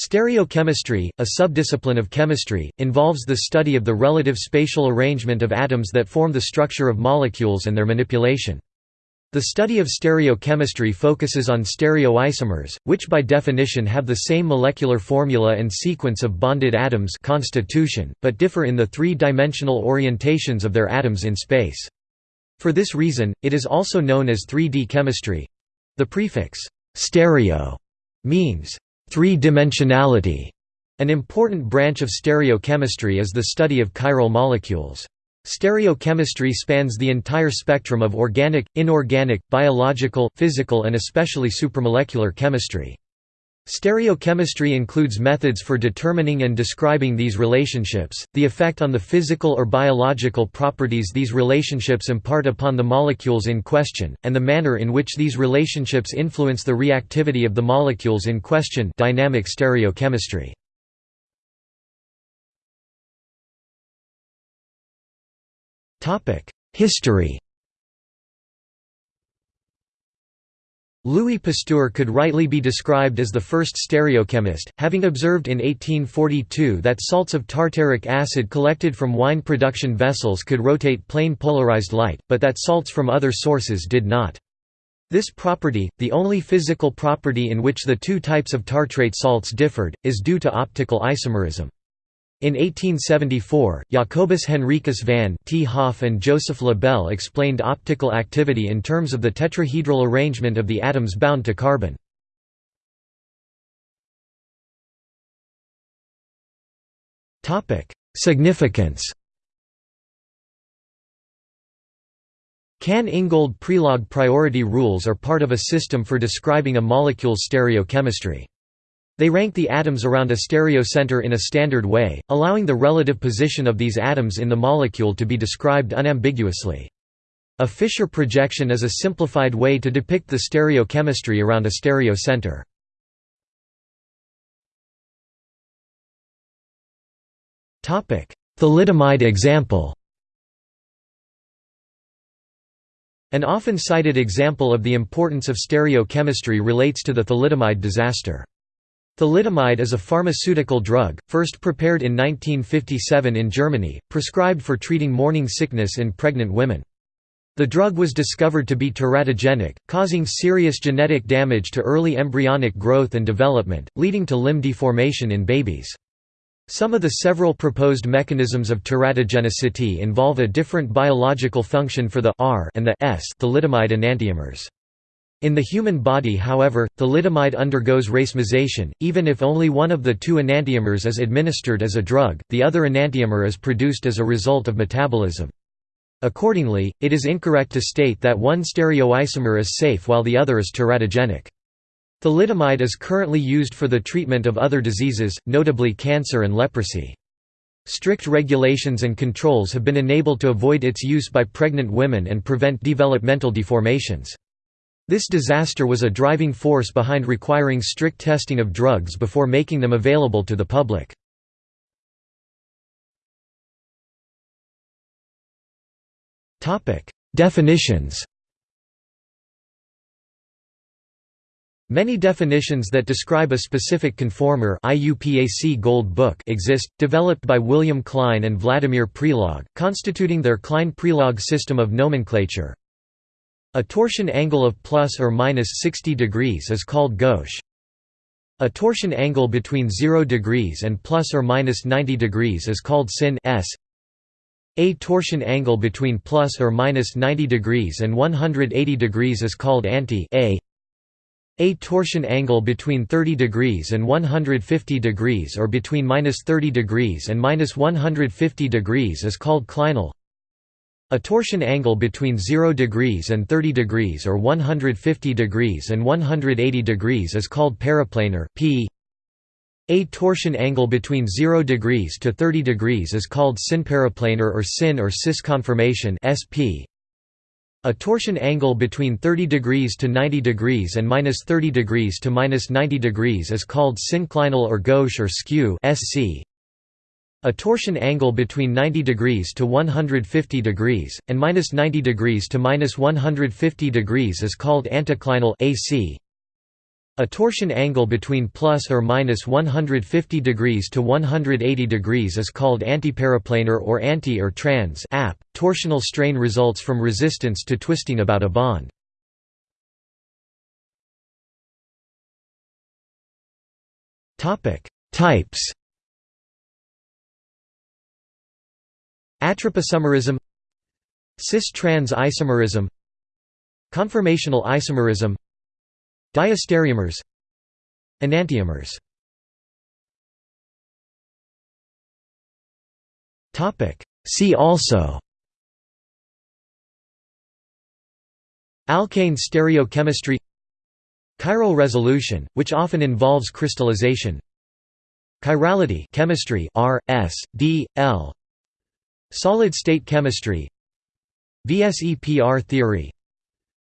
Stereochemistry, a subdiscipline of chemistry, involves the study of the relative spatial arrangement of atoms that form the structure of molecules and their manipulation. The study of stereochemistry focuses on stereoisomers, which by definition have the same molecular formula and sequence of bonded atoms constitution, but differ in the three-dimensional orientations of their atoms in space. For this reason, it is also known as 3D chemistry. The prefix stereo means Three-dimensionality An important branch of stereochemistry is the study of chiral molecules. Stereochemistry spans the entire spectrum of organic, inorganic, biological, physical and especially supramolecular chemistry. Stereochemistry includes methods for determining and describing these relationships, the effect on the physical or biological properties these relationships impart upon the molecules in question, and the manner in which these relationships influence the reactivity of the molecules in question dynamic stereochemistry. History Louis Pasteur could rightly be described as the first stereochemist, having observed in 1842 that salts of tartaric acid collected from wine production vessels could rotate plane polarized light, but that salts from other sources did not. This property, the only physical property in which the two types of tartrate salts differed, is due to optical isomerism. In 1874, Jacobus Henricus van 't Hoff and Joseph Le Bel explained optical activity in terms of the tetrahedral arrangement of the atoms bound to carbon. Significance Cahn-Ingold Prelog priority rules are part of a system for describing a molecule's stereochemistry. They rank the atoms around a stereocenter in a standard way, allowing the relative position of these atoms in the molecule to be described unambiguously. A Fischer projection is a simplified way to depict the stereochemistry around a stereocenter. Thalidomide example An often cited example of the importance of stereochemistry relates to the thalidomide disaster. Thalidomide is a pharmaceutical drug, first prepared in 1957 in Germany, prescribed for treating morning sickness in pregnant women. The drug was discovered to be teratogenic, causing serious genetic damage to early embryonic growth and development, leading to limb deformation in babies. Some of the several proposed mechanisms of teratogenicity involve a different biological function for the R and the S thalidomide enantiomers. In the human body however, thalidomide undergoes racemization, even if only one of the two enantiomers is administered as a drug, the other enantiomer is produced as a result of metabolism. Accordingly, it is incorrect to state that one stereoisomer is safe while the other is teratogenic. Thalidomide is currently used for the treatment of other diseases, notably cancer and leprosy. Strict regulations and controls have been enabled to avoid its use by pregnant women and prevent developmental deformations. This disaster was a driving force behind requiring strict testing of drugs before making them available to the public. Definitions Many definitions that describe a specific conformer IUPAC Gold Book exist, developed by William Klyne and Vladimir Prelog, constituting their Klyne-Prelog system of nomenclature. A torsion angle of plus or minus 60 degrees is called gauche. A torsion angle between 0 degrees and plus or minus 90 degrees is called syn s. A torsion angle between plus or minus 90 degrees and 180 degrees is called anti a. A torsion angle between 30 degrees and 150 degrees or between minus 30 degrees and minus 150 degrees is called clinal. A torsion angle between 0 degrees and 30 degrees or 150 degrees and 180 degrees is called periplanar p. A torsion angle between 0 degrees to 30 degrees is called synperiplanar or syn or cis conformation sp. A torsion angle between 30 degrees to 90 degrees and minus 30 degrees to minus 90 degrees is called synclinal or gauche or skew sc. A torsion angle between 90 degrees to 150 degrees, and minus 90 degrees to minus 150 degrees is called anticlinal AC. A torsion angle between plus or minus 150 degrees to 180 degrees is called antiperiplanar or anti or trans ap. Torsional strain results from resistance to twisting about a bond. Topic: Types. Atropisomerism Cis-trans isomerism Conformational isomerism Diastereomers Enantiomers. See also Alkane stereochemistry Chiral resolution, which often involves crystallization Chirality chemistry R, S, D, L Solid-state chemistry. VSEPR theory.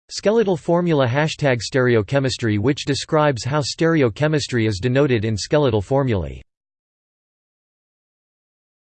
Skeletal formula Hashtag stereochemistry which describes how stereochemistry is denoted in skeletal formulae